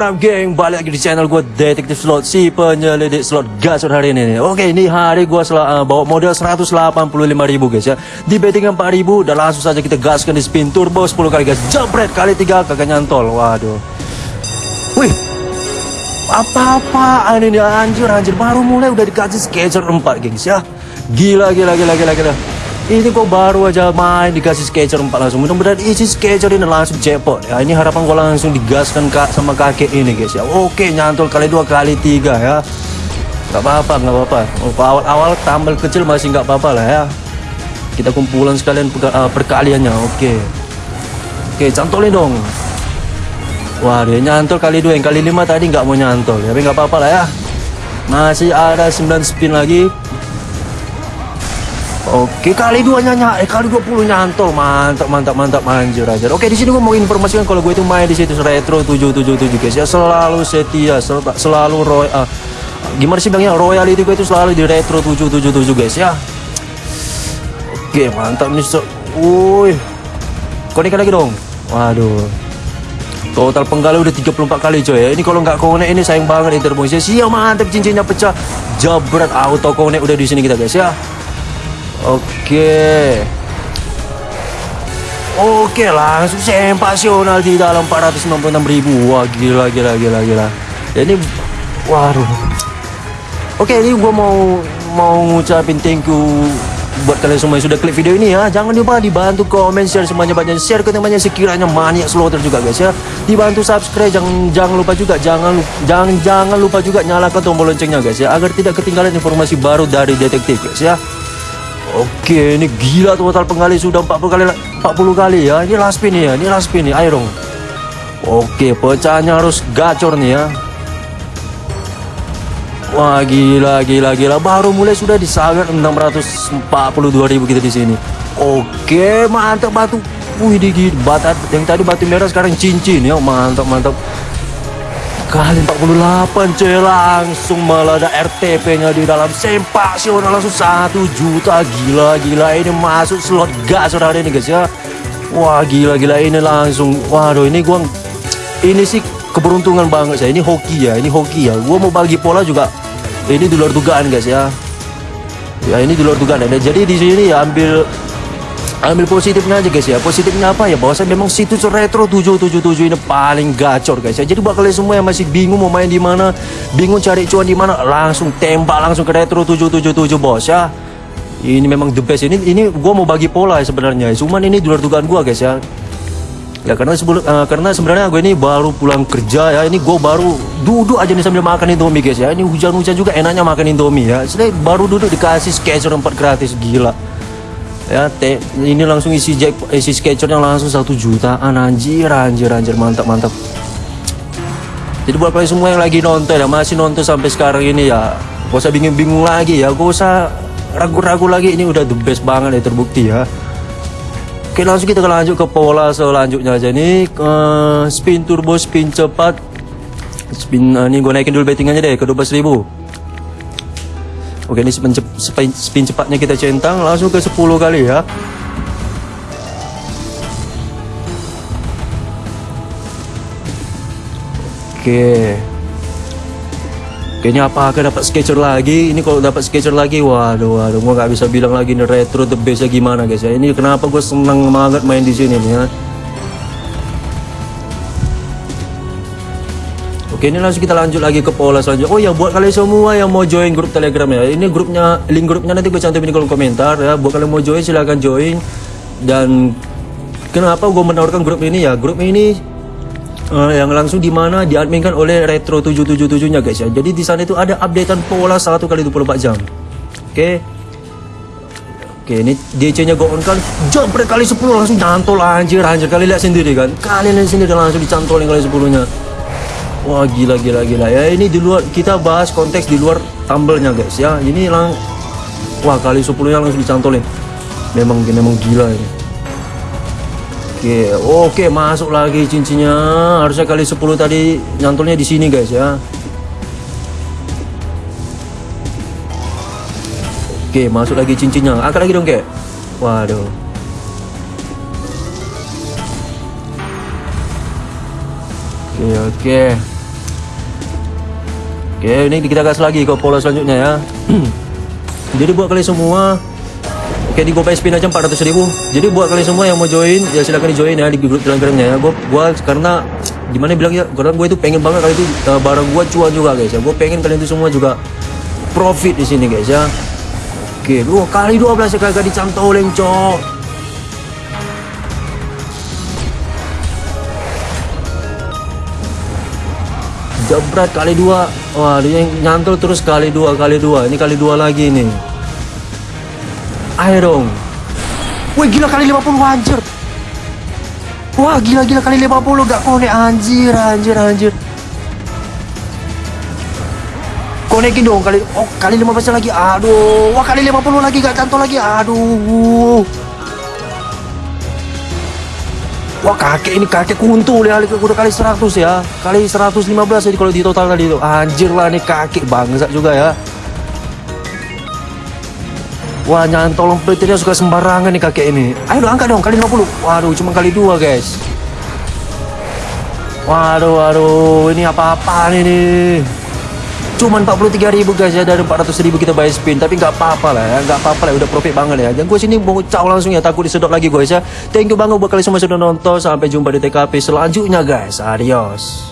Up geng? Balik lagi di channel gue Detektif Slot Si penyelidik slot gasot hari ini nih. Oke, ini hari gue uh, bawa modal 185 ribu guys ya. Di betting 4 ribu Dan langsung saja kita gaskan di spin turbo 10 kali guys. Jump kali 3 kagak nyantol. Waduh. Wih. Apa-apaan ini? Anjir anjir. Baru mulai udah dikasih sketcher 4 guys ya. Gila gila gila gila gila ini kok baru aja main dikasih sketcher 4 langsung. Mudah-mudahan isi sketcher ini langsung jackpot ya ini harapan gue langsung digaskan kak sama kakek ini guys ya. Oke nyantol kali dua kali tiga ya. Nggak apa-apa nggak apa-apa. Awal-awal tambal kecil masih nggak apa-apa lah ya. Kita kumpulan sekalian uh, perkaliannya oke. Oke cantolin dong. Wah dia nyantol kali dua yang kali lima tadi nggak mau nyantol ya. Tapi nggak apa-apa lah ya. Masih ada 9 spin lagi Oke kali dua nyanya, eh kali 20 nyantol, mantap mantap mantap manjur aja. Oke di sini gue mau informasikan kalau gue itu main di situs retro 777 guys ya selalu setia, sel selalu roy, uh, gimana sih bangnya royalty gue itu selalu di retro 777 guys ya. Oke mantap nih so, Wih, konek lagi dong. Waduh, Total penggali udah 34 kali coy ya. Ini kalau nggak konek ini sayang banget interbox ya. Siap mantap cincinnya pecah. Jabrat auto konek udah di sini kita guys ya. Oke. Oke, langsung sempasional di dalam 496 ribu. Wah, gila, gila, gila, gila. Ini, waduh. Oke, ini gue mau mau ngucapin thank you buat kalian semua yang sudah klik video ini ya jangan lupa dibantu komen share semuanya banyak share ke temannya sekiranya maniak slaughter juga guys ya dibantu subscribe jangan jangan lupa juga jangan jangan jangan lupa juga nyalakan tombol loncengnya guys ya agar tidak ketinggalan informasi baru dari detektif guys ya Oke, ini gila total penggali sudah 40 kali 40 kali ya. Ini last spin ya, ini last spin nih. Ayo dong. Oke, pecahnya harus gacor nih ya. Wah, gila gila gila. Baru mulai sudah disangat 642.000 kita di sini. Oke, mantap batu. Wih, di batu yang tadi batu merah sekarang cincin ya. Mantap mantap kali 48 coy. Langsung melada RTP nya di dalam sempasional langsung satu juta. Gila gila. Ini masuk slot gas saudara. Ini guys ya. Wah gila gila. Ini langsung. Waduh ini gua ini sih keberuntungan banget saya. Ini hoki ya. Ini hoki ya. Gua mau bagi pola juga. Ini di luar dugaan guys ya. Ya ini di luar dugaan. Ya jadi di sini ya ambil ambil positifnya aja guys ya. Positifnya apa ya? Bahwa saya memang situs retro 777 ini paling gacor guys ya. Jadi buat kalian semua yang masih bingung mau main di mana bingung cari cuan di mana langsung tembak langsung ke retro 777 bos ya. Ini memang the best. Ini ini gua mau bagi pola ya sebenarnya. Cuman ini luar dugaan gua guys ya. Ya karena sebelum uh, karena sebenarnya gue ini baru pulang kerja ya. Ini gue baru duduk aja nih sambil makan indomie guys ya. Ini hujan-hujan juga enaknya makan indomie ya. Saya baru duduk dikasih sketcher 4 gratis gila ya te, ini langsung isi jack isi sketchernya langsung satu jutaan anjir anjir anjir mantap mantap. Jadi buat kalian semua yang lagi nonton ya masih nonton sampai sekarang ini ya gak usah bingung-bingung lagi ya gak usah ragu-ragu lagi ini udah the best banget ya terbukti ya. Oke langsung kita lanjut ke pola selanjutnya aja nih uh, spin turbo spin cepat. Spin uh, ini gue naikin dulu bettingannya deh ke 12.000 Oke ini spin, spin, spin cepatnya kita centang langsung ke 10 kali ya. Oke. Kayaknya apa akan dapat sketcher lagi? Ini kalau dapat sketcher lagi Waduh waduh Gue gak bisa bilang lagi ini retro the best gimana guys ya. Ini kenapa gue seneng banget main di sini nih ya Oke ini langsung kita lanjut lagi ke pola selanjutnya. Oh ya buat kalian semua yang mau join grup telegram ya. Ini grupnya link grupnya nanti gue cantumin di kolom komentar ya. Buat kalian mau join silahkan join. Dan kenapa gue menawarkan grup ini ya? Grup ini uh, yang langsung di mana diadminkan oleh Retro 777 nya guys ya. Jadi di sana itu ada updatean pola 1 kali 24 jam. Oke. Oke ini DC nya gue on kan? Jump kali 10 langsung cantol anjir anjir. Kalian lihat sendiri kan? Kalian lihat sendiri langsung dicantolin kali 10 nya Wah gila gila gila. Ya ini di luar kita bahas konteks di luar tumblenya guys. Ya ini lang wah kali 10 nya langsung dicantolin. Memang memang gila ini. Oke oke masuk lagi cincinnya. Harusnya kali 10 tadi nyantolnya di sini guys ya. Oke masuk lagi cincinnya. Angkat lagi dong kek. Waduh. Oke oke Oke ini kita gas lagi ke pola selanjutnya ya. Jadi buat kalian semua Oke di GoPay spin aja 400 ribu. Jadi buat kalian semua yang mau join Ya silahkan di join ya di grup telegramnya ya. Gue gua karena Gimana bilang ya Karena gue itu pengen banget kali itu uh, Barang gue cuan juga guys ya. Gue pengen kalian itu semua juga Profit di sini guys ya. Oke Wah kali 12 ya kagak dicantoleng cok Jebret kali dua. Wah dia yang nyantol terus kali dua Kali dua. Ini kali dua lagi nih Ayo dong. Wih gila kali 50 anjir. Wah gila gila kali 50 gak konek anjir anjir anjir. Konekin dong kali Oh kali 15 lagi. Aduh Wah kali 50 lagi gak cantol lagi. Aduh Wah kakek ini kakek kuntul ya udah kali 100 ya. Kali 115 jadi kalau di total tadi itu. Anjir lah nih kakek bangsa juga ya. Wah nyantol petirnya suka sembarangan nih kakek ini. Ayo dong angkat dong kali 50 Waduh cuma kali dua guys. Waduh waduh ini apa-apaan ini Cuman 43 ribu guys ya dari 400 ribu kita buy spin. Tapi nggak apa-apa lah ya nggak apa-apa lah udah profit banget ya. Dan gue sini mau caw langsung ya takut disedot lagi guys ya. Thank you banget buat kalian semua sudah nonton. Sampai jumpa di TKP selanjutnya guys. Adios